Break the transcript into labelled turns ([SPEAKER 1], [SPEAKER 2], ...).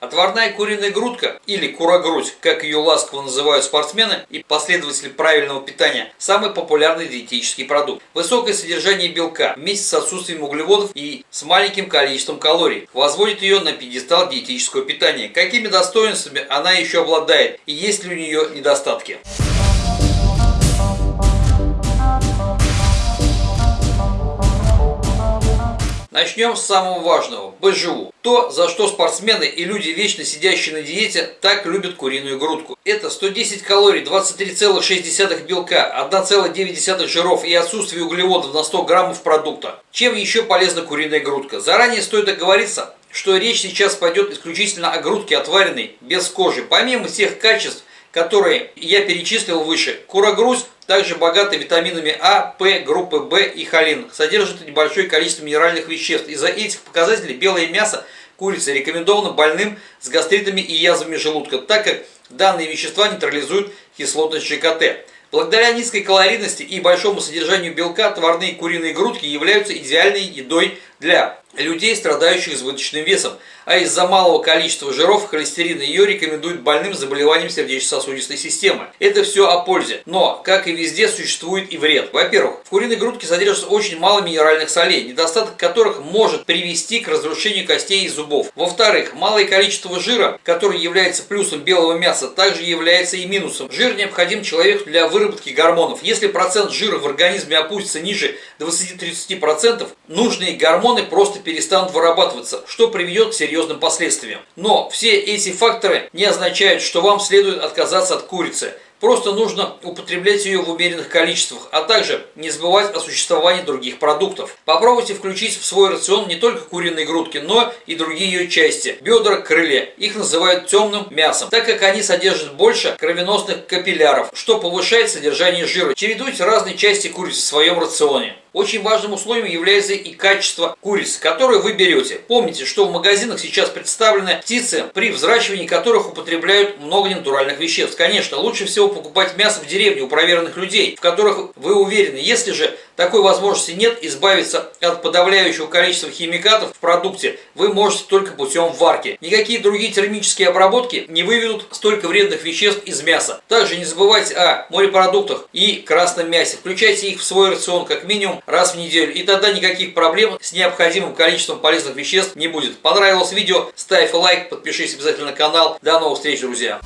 [SPEAKER 1] Отварная куриная грудка или курогрудь, как ее ласково называют спортсмены и последователи правильного питания, самый популярный диетический продукт. Высокое содержание белка вместе с отсутствием углеводов и с маленьким количеством калорий возводит ее на пьедестал диетического питания. Какими достоинствами она еще обладает и есть ли у нее недостатки? Начнем с самого важного – БЖУ. То, за что спортсмены и люди, вечно сидящие на диете, так любят куриную грудку. Это 110 калорий, 23,6 белка, 1,9 жиров и отсутствие углеводов на 100 граммов продукта. Чем еще полезна куриная грудка? Заранее стоит оговориться, что речь сейчас пойдет исключительно о грудке отваренной, без кожи. Помимо тех качеств, которые я перечислил выше, курогруз также богата витаминами А, П, группы В и холин. Содержит небольшое количество минеральных веществ. Из-за этих показателей белое мясо курицы рекомендовано больным с гастритами и язвами желудка, так как данные вещества нейтрализуют кислотность ЖКТ. Благодаря низкой калорийности и большому содержанию белка отварные куриные грудки являются идеальной едой для людей, страдающих избыточным весом, а из-за малого количества жиров холестерина ее рекомендуют больным с заболеванием сердечно-сосудистой системы. Это все о пользе, но, как и везде, существует и вред. Во-первых, в куриной грудке содержится очень мало минеральных солей, недостаток которых может привести к разрушению костей и зубов. Во-вторых, малое количество жира, который является плюсом белого мяса, также является и минусом. Жир необходим человеку для выработки гормонов. Если процент жира в организме опустится ниже 20-30%, нужные гормоны просто перестанут вырабатываться, что приведет к серьезным последствиям. Но все эти факторы не означают, что вам следует отказаться от курицы – Просто нужно употреблять ее в умеренных количествах, а также не забывать о существовании других продуктов. Попробуйте включить в свой рацион не только куриные грудки, но и другие ее части. Бедра, крылья. Их называют темным мясом, так как они содержат больше кровеносных капилляров, что повышает содержание жира. Чередуйте разные части курицы в своем рационе. Очень важным условием является и качество курицы, которую вы берете. Помните, что в магазинах сейчас представлены птицы, при взращивании которых употребляют много натуральных веществ. Конечно, лучше всего покупать мясо в деревне у проверенных людей, в которых вы уверены. Если же такой возможности нет, избавиться от подавляющего количества химикатов в продукте вы можете только путем варки. Никакие другие термические обработки не выведут столько вредных веществ из мяса. Также не забывайте о морепродуктах и красном мясе. Включайте их в свой рацион как минимум раз в неделю, и тогда никаких проблем с необходимым количеством полезных веществ не будет. Понравилось видео? Ставь лайк, подпишись обязательно на канал. До новых встреч, друзья!